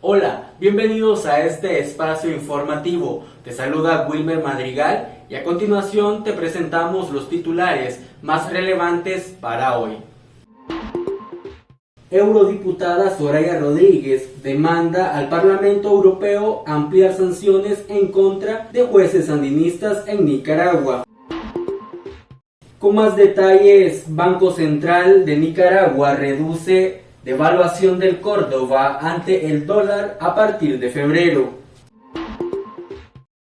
Hola, bienvenidos a este espacio informativo. Te saluda Wilmer Madrigal y a continuación te presentamos los titulares más relevantes para hoy. Eurodiputada Soraya Rodríguez demanda al Parlamento Europeo ampliar sanciones en contra de jueces sandinistas en Nicaragua. Con más detalles, Banco Central de Nicaragua reduce devaluación del Córdoba ante el dólar a partir de febrero.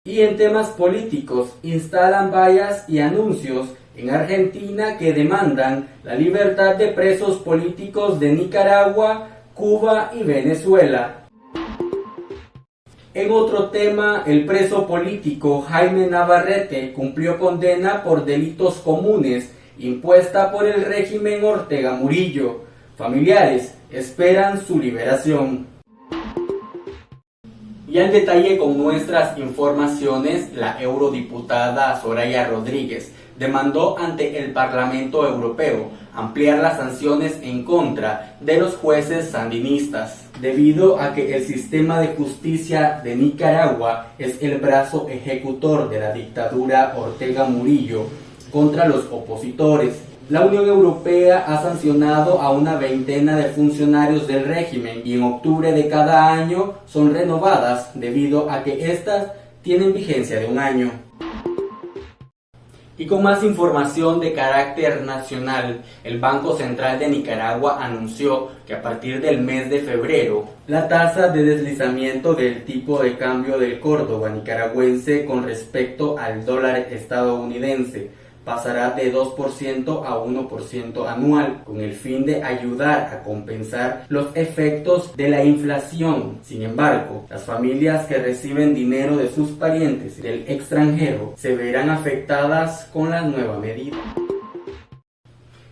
Y en temas políticos, instalan vallas y anuncios en Argentina que demandan la libertad de presos políticos de Nicaragua, Cuba y Venezuela. En otro tema, el preso político Jaime Navarrete cumplió condena por delitos comunes impuesta por el régimen Ortega Murillo. Familiares esperan su liberación. Y en detalle con nuestras informaciones, la eurodiputada Soraya Rodríguez demandó ante el Parlamento Europeo ampliar las sanciones en contra de los jueces sandinistas, debido a que el sistema de justicia de Nicaragua es el brazo ejecutor de la dictadura Ortega Murillo contra los opositores. La Unión Europea ha sancionado a una veintena de funcionarios del régimen y en octubre de cada año son renovadas debido a que éstas tienen vigencia de un año. Y con más información de carácter nacional, el Banco Central de Nicaragua anunció que a partir del mes de febrero, la tasa de deslizamiento del tipo de cambio del Córdoba nicaragüense con respecto al dólar estadounidense pasará de 2% a 1% anual, con el fin de ayudar a compensar los efectos de la inflación. Sin embargo, las familias que reciben dinero de sus parientes del extranjero se verán afectadas con la nueva medida.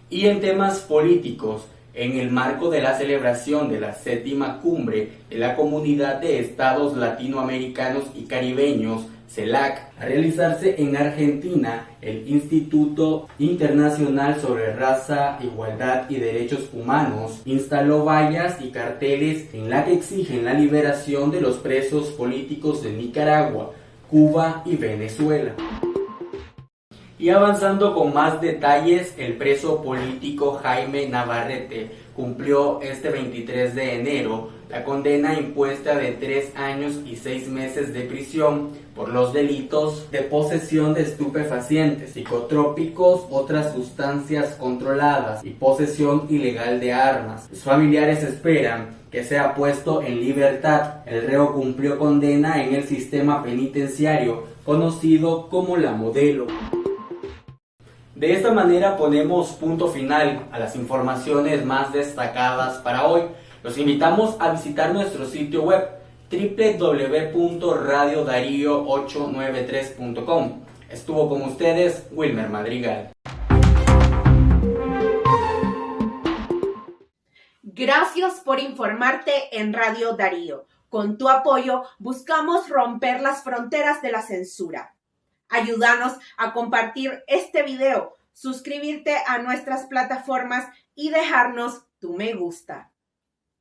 Y en temas políticos, en el marco de la celebración de la séptima cumbre de la Comunidad de Estados Latinoamericanos y Caribeños, CELAC, a realizarse en Argentina, el Instituto Internacional sobre Raza, Igualdad y Derechos Humanos instaló vallas y carteles en la que exigen la liberación de los presos políticos de Nicaragua, Cuba y Venezuela. Y avanzando con más detalles, el preso político Jaime Navarrete cumplió este 23 de enero la condena impuesta de tres años y seis meses de prisión por los delitos de posesión de estupefacientes, psicotrópicos, otras sustancias controladas y posesión ilegal de armas. Los familiares esperan que sea puesto en libertad. El reo cumplió condena en el sistema penitenciario conocido como la modelo. De esta manera ponemos punto final a las informaciones más destacadas para hoy. Los invitamos a visitar nuestro sitio web www.radiodarío893.com. Estuvo con ustedes Wilmer Madrigal. Gracias por informarte en Radio Darío. Con tu apoyo buscamos romper las fronteras de la censura. Ayúdanos a compartir este video, suscribirte a nuestras plataformas y dejarnos tu me gusta.